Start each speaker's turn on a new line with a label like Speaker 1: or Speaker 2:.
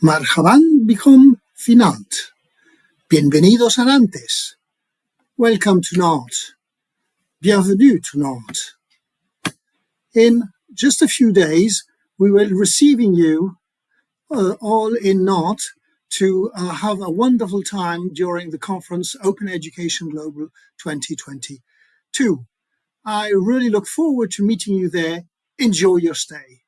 Speaker 1: Marhaban Bichom Finant. Bienvenidos a Nantes. Welcome to Nantes. Bienvenue to Nantes. In just a few days, we will receiving you uh, all in Nantes to uh, have a wonderful time during the conference Open Education Global 2022. I really look forward to meeting you there. Enjoy your stay.